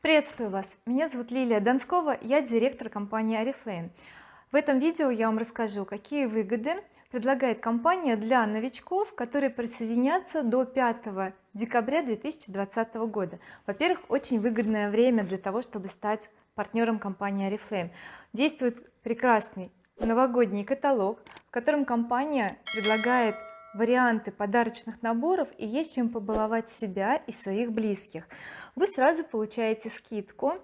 приветствую вас. Меня зовут Лилия Донскова я директор компании oriflame в этом видео я вам расскажу какие выгоды предлагает компания для новичков которые присоединятся до 5 декабря 2020 года. Во-первых очень выгодное время для того чтобы стать партнером компании oriflame действует прекрасный новогодний каталог в котором компания предлагает варианты подарочных наборов и есть чем побаловать себя и своих близких. Вы сразу получаете скидку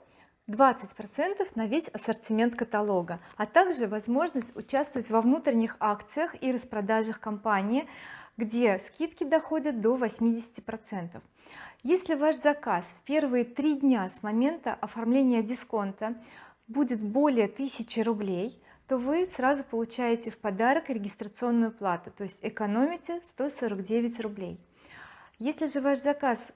20 процентов на весь ассортимент каталога а также возможность участвовать во внутренних акциях и распродажах компании где скидки доходят до 80 процентов. Если ваш заказ в первые три дня с момента оформления дисконта будет более 1000 рублей то вы сразу получаете в подарок регистрационную плату то есть экономите 149 рублей. Если же ваш заказ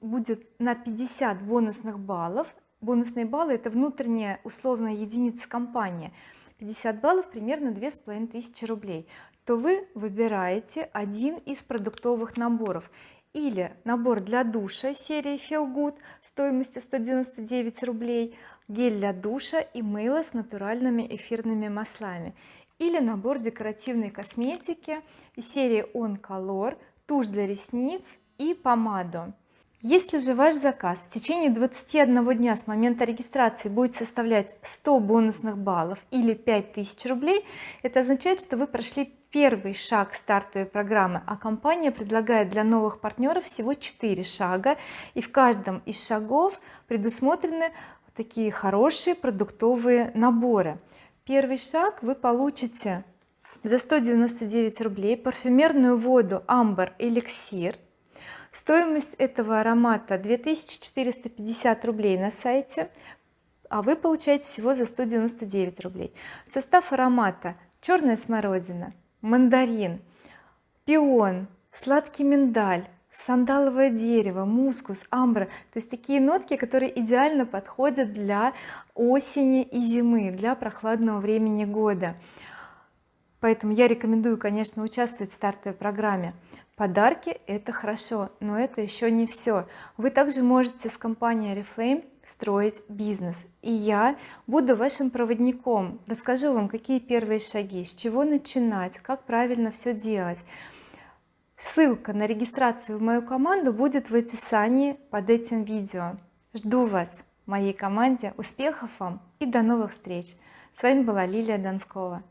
будет на 50 бонусных баллов бонусные баллы это внутренняя условная единица компании 50 баллов примерно две с половиной тысячи рублей то вы выбираете один из продуктовых наборов или набор для душа серии Feel Good стоимостью 199 рублей гель для душа и мыло с натуральными эфирными маслами или набор декоративной косметики серии On Color тушь для ресниц и помаду если же ваш заказ в течение 21 дня с момента регистрации будет составлять 100 бонусных баллов или 5000 рублей это означает что вы прошли первый шаг стартовой программы а компания предлагает для новых партнеров всего 4 шага и в каждом из шагов предусмотрены такие хорошие продуктовые наборы. Первый шаг вы получите за 199 рублей парфюмерную воду амбр эликсир стоимость этого аромата 2450 рублей на сайте а вы получаете всего за 199 рублей. Состав аромата черная смородина мандарин пион сладкий миндаль сандаловое дерево мускус амбра. То есть такие нотки которые идеально подходят для осени и зимы для прохладного времени года. Поэтому я рекомендую конечно участвовать в стартовой программе подарки это хорошо но это еще не все вы также можете с компанией oriflame строить бизнес и я буду вашим проводником. Расскажу вам какие первые шаги с чего начинать как правильно все делать. Ссылка на регистрацию в мою команду будет в описании под этим видео. Жду вас моей команде. Успехов вам и до новых встреч! С вами была Лилия Донскова